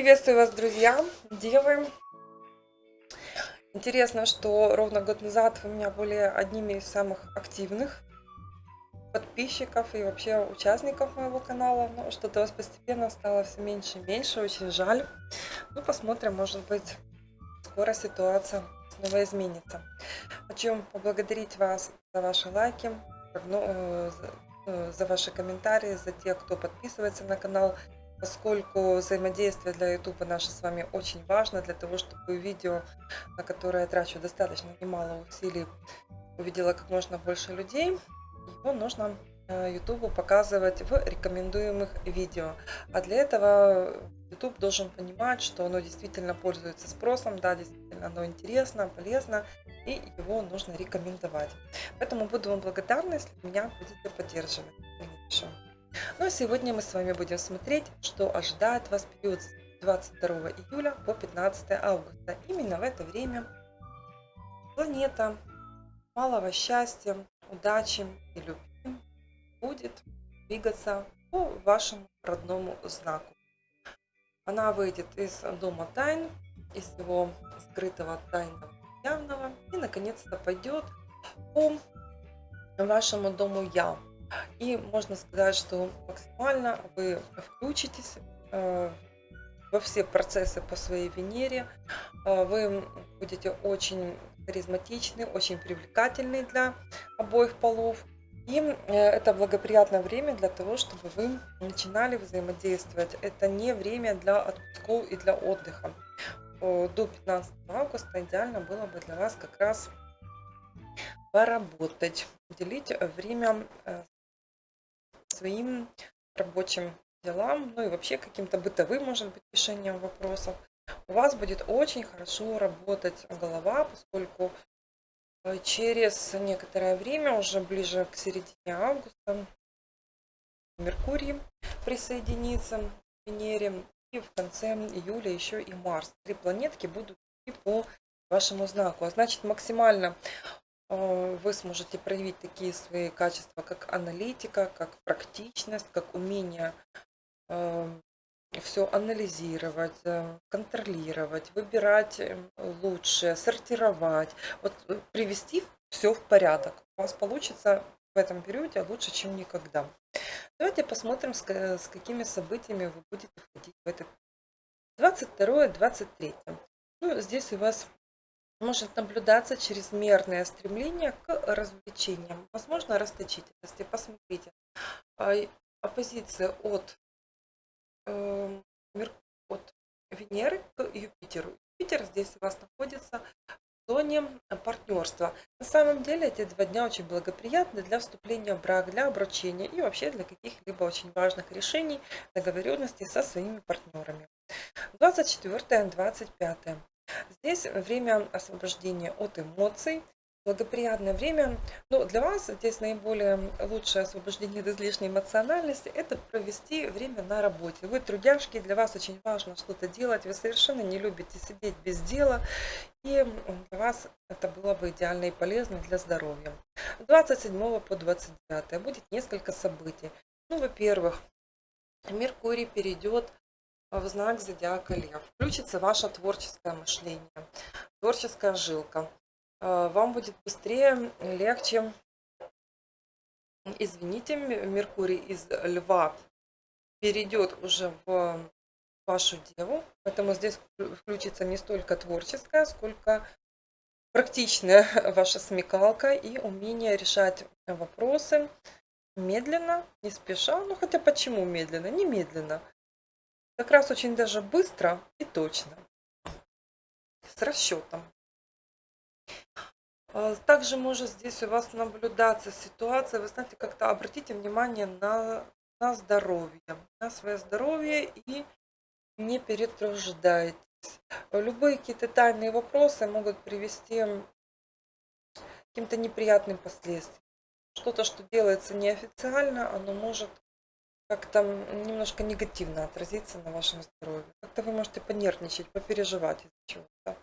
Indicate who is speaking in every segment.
Speaker 1: Приветствую вас, друзья, девы. Интересно, что ровно год назад вы меня были одними из самых активных подписчиков и вообще участников моего канала. Но что-то вас постепенно стало все меньше и меньше, очень жаль. Ну, посмотрим, может быть, скоро ситуация снова изменится. Хочу поблагодарить вас за ваши лайки, э, э, за ваши комментарии, за тех, кто подписывается на канал, поскольку взаимодействие для YouTube наше с вами очень важно, для того, чтобы видео, на которое я трачу достаточно немало усилий, увидела как можно больше людей, его нужно э, YouTube показывать в рекомендуемых видео. А для этого YouTube должен понимать, что оно действительно пользуется спросом, да, действительно оно интересно, полезно, и его нужно рекомендовать. Поэтому буду вам благодарна, если меня будете поддерживать сегодня мы с вами будем смотреть, что ожидает вас период с 22 июля по 15 августа. Именно в это время планета малого счастья, удачи и любви будет двигаться по вашему родному знаку. Она выйдет из дома тайн, из его скрытого тайного явного и наконец-то пойдет по вашему дому я и можно сказать, что максимально вы включитесь э, во все процессы по своей Венере. Э, вы будете очень харизматичны, очень привлекательны для обоих полов. И э, это благоприятное время для того, чтобы вы начинали взаимодействовать. Это не время для отпусков и для отдыха. До 15 августа идеально было бы для вас как раз поработать, уделить время своим рабочим делам, ну и вообще каким-то бытовым, может быть, решением вопросов, у вас будет очень хорошо работать голова, поскольку э, через некоторое время, уже ближе к середине августа, Меркурий присоединится к Венере, и в конце июля еще и Марс. Три планетки будут идти по вашему знаку. А значит, максимально вы сможете проявить такие свои качества, как аналитика, как практичность, как умение эм, все анализировать, э, контролировать, выбирать лучшее, сортировать, вот э, привести все в порядок. У вас получится в этом периоде лучше, чем никогда. Давайте посмотрим, с какими событиями вы будете входить в этот 22-23. Ну, здесь у вас может наблюдаться чрезмерное стремление к развлечениям, возможно, расточительности. Посмотрите, а, оппозиция от, э, от Венеры к Юпитеру. Юпитер здесь у вас находится в зоне партнерства. На самом деле эти два дня очень благоприятны для вступления в брак, для обручения и вообще для каких-либо очень важных решений, договоренностей со своими партнерами. 24-25. Здесь время освобождения от эмоций, благоприятное время. Но для вас здесь наиболее лучшее освобождение от излишней эмоциональности – это провести время на работе. Вы трудяшки, для вас очень важно что-то делать, вы совершенно не любите сидеть без дела, и для вас это было бы идеально и полезно для здоровья. 27 по 29 будет несколько событий. Ну, во-первых, Меркурий перейдет в знак зодиака Лев. Включится ваше творческое мышление, творческая жилка. Э, вам будет быстрее, легче. Извините, Меркурий из Льва перейдет уже в вашу деву. Поэтому здесь включится не столько творческая, сколько практичная ваша смекалка и умение решать вопросы медленно, не спеша. Ну хотя почему медленно? Не медленно. Как раз очень даже быстро и точно. С расчетом. А, также может здесь у вас наблюдаться ситуация, вы знаете, как-то обратите внимание на, на здоровье, на свое здоровье и не перетруждайтесь. Любые какие-то тайные вопросы могут привести к каким-то неприятным последствиям. Что-то, что делается неофициально, оно может как-то немножко негативно отразится на вашем здоровье. Как-то вы можете понервничать, попереживать из-за чего-то.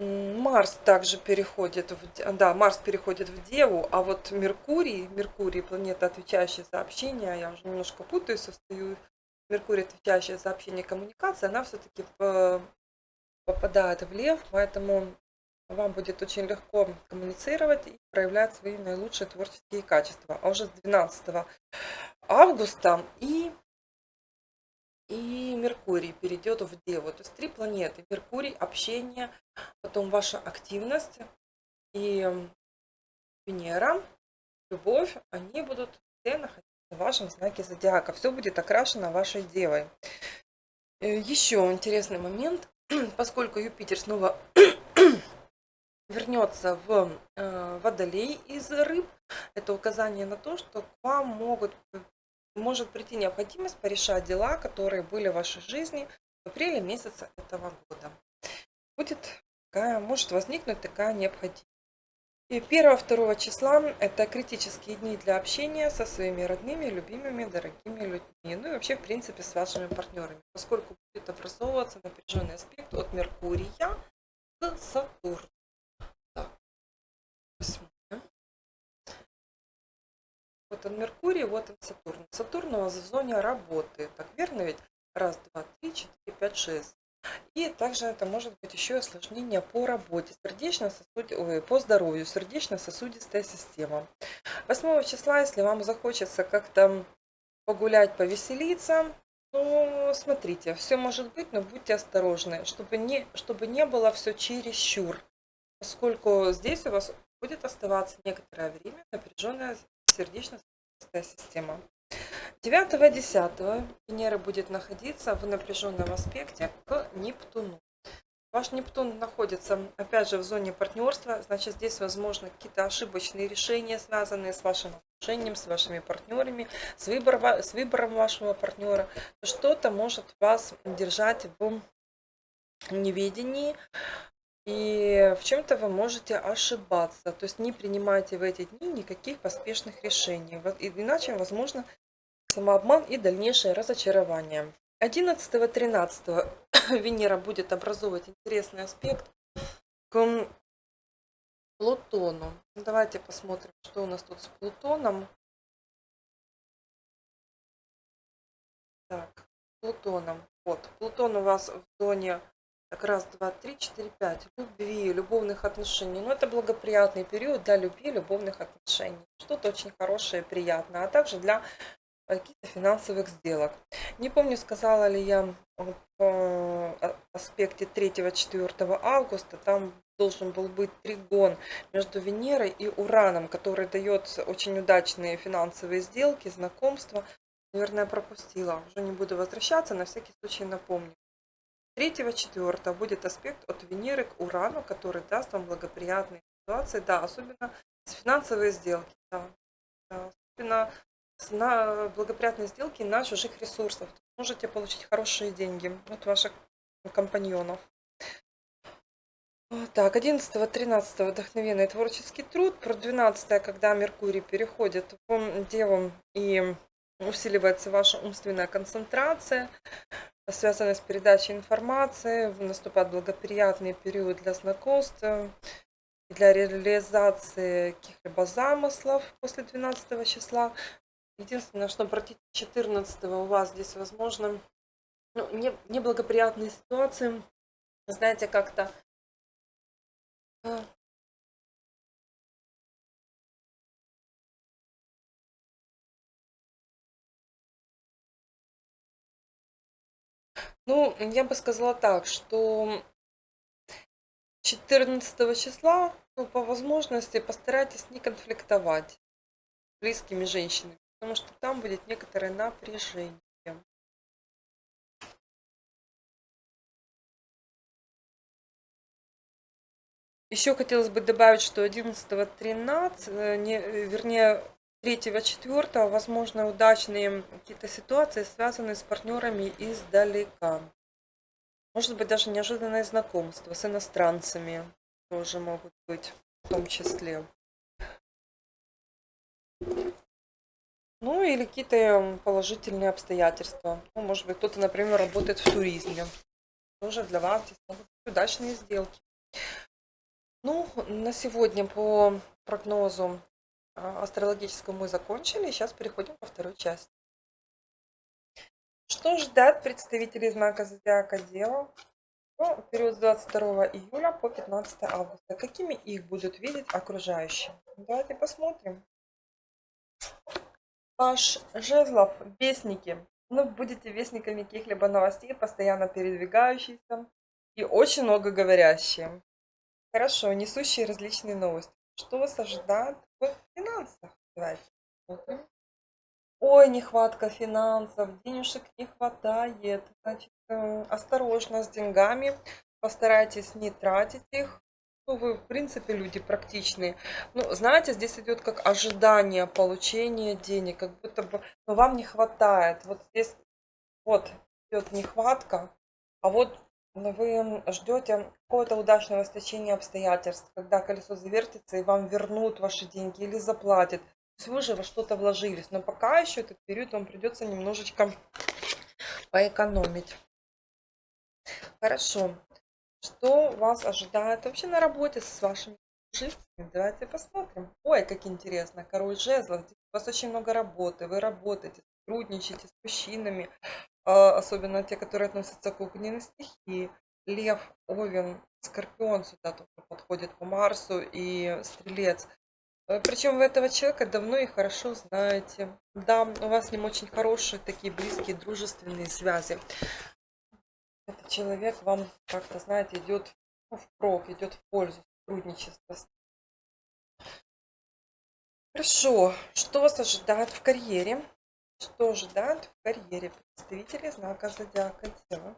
Speaker 1: Марс также переходит в, да, Марс переходит в Деву, а вот Меркурий, Меркурий, планета, отвечающая за общение, я уже немножко путаюсь, состою Меркурий, отвечающий за общение и коммуникации, она все-таки попадает в лев, поэтому вам будет очень легко коммуницировать и проявлять свои наилучшие творческие качества. А уже с 12 августа и, и Меркурий перейдет в Деву. То есть три планеты. Меркурий, общение, потом ваша активность и Венера, любовь, они будут все находиться в вашем знаке зодиака. Все будет окрашено вашей Девой. Э, Еще интересный момент, поскольку Юпитер снова вернется в э, водолей из рыб, это указание на то, что к вам могут, может прийти необходимость порешать дела, которые были в вашей жизни в апреле месяца этого года. Будет такая, может возникнуть такая необходимость. И 1-2 числа это критические дни для общения со своими родными, любимыми, дорогими людьми. Ну и вообще, в принципе, с вашими партнерами, поскольку будет образовываться напряженный аспект от Меркурия к Сатурну. Он Меркурий, вот он Сатурн. Сатурн у вас в зоне работы. Так верно ведь? Раз, два, три, четыре, пять, шесть. И также это может быть еще осложнение по работе, сердечно ой, по здоровью, сердечно-сосудистая система. 8 числа, если вам захочется как-то погулять, повеселиться, то смотрите, все может быть, но будьте осторожны, чтобы не, чтобы не было все чересчур, поскольку здесь у вас будет оставаться некоторое время напряженная сердечно-сосудистая система. 9-10 Венера будет находиться в напряженном аспекте к Нептуну. Ваш Нептун находится, опять же, в зоне партнерства, значит, здесь возможны какие-то ошибочные решения, связанные с вашим отношением, с вашими партнерами, с выбором, с выбором вашего партнера. Что-то может вас держать в неведении, и в чем-то вы можете ошибаться. То есть не принимайте в эти дни никаких поспешных решений. Иначе, возможно, самообман и дальнейшее разочарование. 11-13 Венера будет образовывать интересный аспект к Плутону. Давайте посмотрим, что у нас тут с Плутоном. Так, Плутоном. Вот, Плутон у вас в зоне так, раз, два, три, четыре, пять. Любви, любовных отношений. Ну, это благоприятный период для любви, любовных отношений. Что-то очень хорошее, приятное. А также для каких-то финансовых сделок. Не помню, сказала ли я в э, аспекте 3-4 августа, там должен был быть тригон между Венерой и Ураном, который дает очень удачные финансовые сделки, знакомства. Наверное, пропустила. Уже не буду возвращаться, на всякий случай напомню. 3-4 будет аспект от Венеры к Урану, который даст вам благоприятные ситуации, да, особенно финансовые сделки, да, да особенно на благоприятные сделки на чужих ресурсах. Можете получить хорошие деньги от ваших компаньонов. Так, 11-13 вдохновенный творческий труд. Про 12 когда Меркурий переходит в Деву и усиливается ваша умственная концентрация, связанная с передачей информации, наступает благоприятный период для знакомства, для реализации каких-либо замыслов после 12 числа. Единственное, что против 14 у вас здесь возможно ну, не, неблагоприятные ситуации. Знаете, как-то Ну, я бы сказала так, что 14 числа, ну, по возможности, постарайтесь не конфликтовать с близкими женщинами потому что там будет некоторое напряжение. Еще хотелось бы добавить, что 11-13, не, вернее 3-4, возможно, удачные какие-то ситуации, связанные с партнерами издалека. Может быть, даже неожиданное знакомство с иностранцами тоже могут быть в том числе. Ну или какие-то положительные обстоятельства. Ну, может быть, кто-то, например, работает в туризме. Тоже для вас здесь могут быть удачные сделки. Ну, на сегодня по прогнозу а, астрологическому мы закончили. Сейчас переходим ко второй части. Что ждать представителей знака Зодиака Дева ну, в период с 22 июля по 15 августа? Какими их будут видеть окружающие? Давайте посмотрим. Ваш жезлов, вестники. Ну, будете вестниками каких-либо новостей, постоянно передвигающиеся и очень много говорящие. Хорошо, несущие различные новости. Что вас ожидает финансах? Давайте. Ой, нехватка финансов, денежек не хватает. Значит, э, осторожно с деньгами, постарайтесь не тратить их. Ну, вы, в принципе, люди практичные. Ну, знаете, здесь идет как ожидание получения денег, как будто бы но вам не хватает. Вот здесь вот идет нехватка, а вот вы ждете какого-то удачного стечения обстоятельств, когда колесо завертится и вам вернут ваши деньги или заплатят есть вы же во что-то вложились, но пока еще этот период вам придется немножечко поэкономить. Хорошо. Что вас ожидает вообще на работе с вашими служителями? Давайте посмотрим. Ой, как интересно. Король жезлов. У вас очень много работы. Вы работаете, сотрудничаете с мужчинами. А, особенно те, которые относятся к огненной стихии. Лев, Овен, Скорпион сюда тоже подходит по Марсу и Стрелец. Э, Причем вы этого человека давно и хорошо знаете. Да, у вас с ним очень хорошие, такие близкие, дружественные связи. Этот человек вам как-то, знаете, идет ну, в прок, идет в пользу сотрудничества. Хорошо. Что вас ожидает в карьере? Что ожидает в карьере представители знака Зодиака Дева?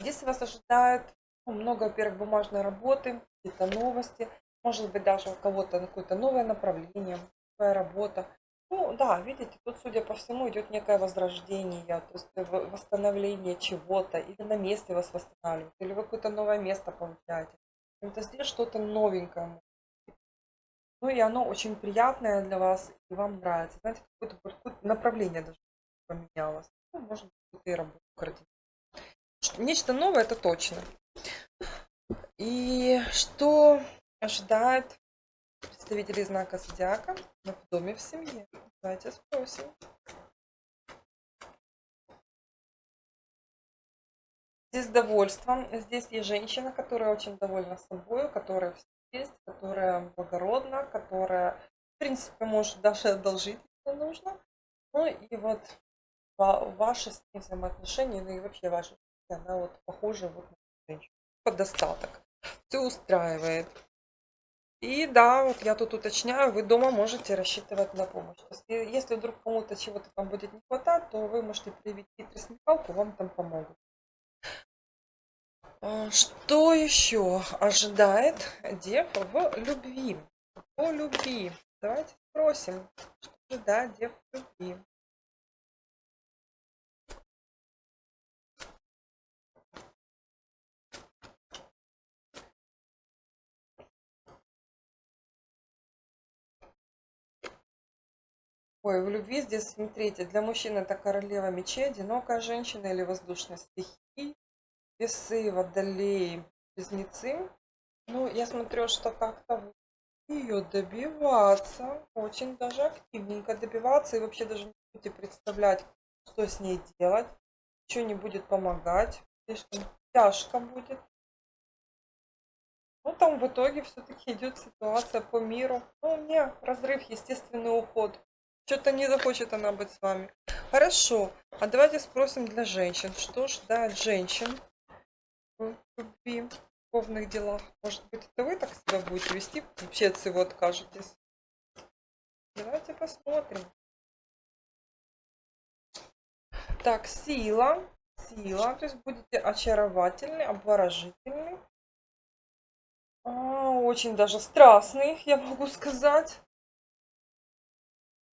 Speaker 1: Здесь вас ожидает ну, много, во-первых, бумажной работы, какие-то новости, может быть, даже у кого-то какое-то новое направление, новая работа. Ну да, видите, тут, судя по всему, идет некое возрождение, то есть восстановление чего-то, или на месте вас восстанавливают, или вы какое-то новое место получаете. Это здесь что-то новенькое. Ну и оно очень приятное для вас, и вам нравится. Знаете, какое-то какое направление даже поменялось. Ну, может быть, и работу Нечто новое, это точно. И что ожидает представителей знака Зодиака в доме в семье? Давайте спросим. Здесь довольство. Здесь есть женщина, которая очень довольна собой, которая есть, которая благородна, которая, в принципе, может даже одолжить, если нужно. Ну и вот ваши с ней взаимоотношения, ну и вообще ваша она вот похожа вот на женщину. Под достаток все устраивает. И да, вот я тут уточняю, вы дома можете рассчитывать на помощь. Если, если вдруг кому-то чего-то там будет не хватать, то вы можете проявить хитрость смекалку, вам там помогут. А, что еще ожидает дев в любви? По любви. Давайте спросим, что ожидает дев в любви. Ой, в любви здесь, смотрите, для мужчин это королева мечей, одинокая женщина или воздушная стихия, весы, водолеи, близнецы. Ну, я смотрю, что как-то ее добиваться, очень даже активненько добиваться, и вообще даже не будете представлять, что с ней делать, ничего не будет помогать, слишком тяжко будет. Ну, там в итоге все-таки идет ситуация по миру. Ну, не, разрыв, естественный уход. Что-то не захочет она быть с вами. Хорошо. А давайте спросим для женщин. Что ждать женщин в любовных делах? Может быть, это вы так себя будете вести? Вообще от всего откажетесь. Давайте посмотрим. Так, сила. Сила. То есть будете очаровательны, обворожительны. А, очень даже страстный, я могу сказать.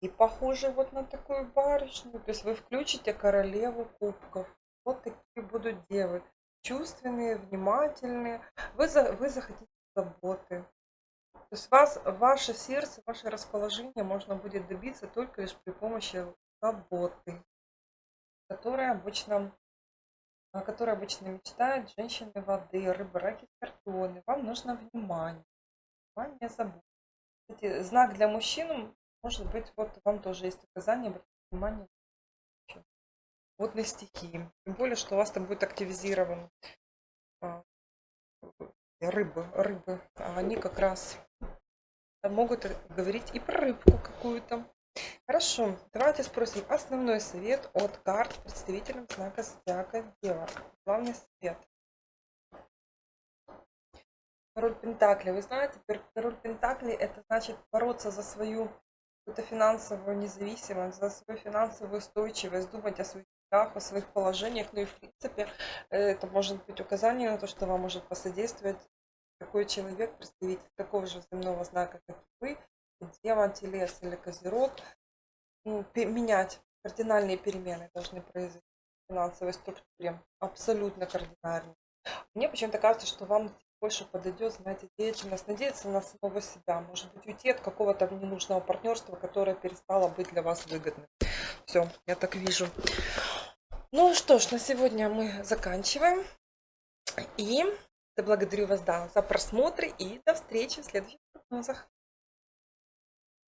Speaker 1: И похоже вот на такую барышню. То есть вы включите королеву кубков. Вот такие будут девы. Чувственные, внимательные. Вы, за, вы захотите заботы. То есть вас, ваше сердце, ваше расположение можно будет добиться только лишь при помощи заботы, которая обычно, о обычно мечтают женщины воды, рыбы, раки, скорпионы. Вам нужно внимание. Внимание, забота. Кстати, знак для мужчин может быть, вот вам тоже есть указание, обратите внимание водной стихии. Тем более, что у вас там будет активизирован а, рыбы, рыбы. А они как раз могут говорить и про рыбку какую-то. Хорошо, давайте спросим основной совет от карт представителям знака Зодиака Дева. Главный совет. Король Пентакли. Вы знаете, король Пентакли это значит бороться за свою какую-то финансовую независимость, за свою финансовую устойчивость, думать о своих о своих положениях. Ну и в принципе это может быть указание на то, что вам может посодействовать такой человек, представитель такого же земного знака, как и вы, Дева, Телец или Козерог, ну, менять кардинальные перемены должны произойти в финансовой структуре, абсолютно кардинальные. Мне почему-то кажется, что вам больше подойдет, знаете, деятельность, надеяться на самого себя, может быть, уйти от какого-то ненужного партнерства, которое перестало быть для вас выгодным. Все, я так вижу. Ну что ж, на сегодня мы заканчиваем. И благодарю вас да, за просмотр и до встречи в следующих прогнозах.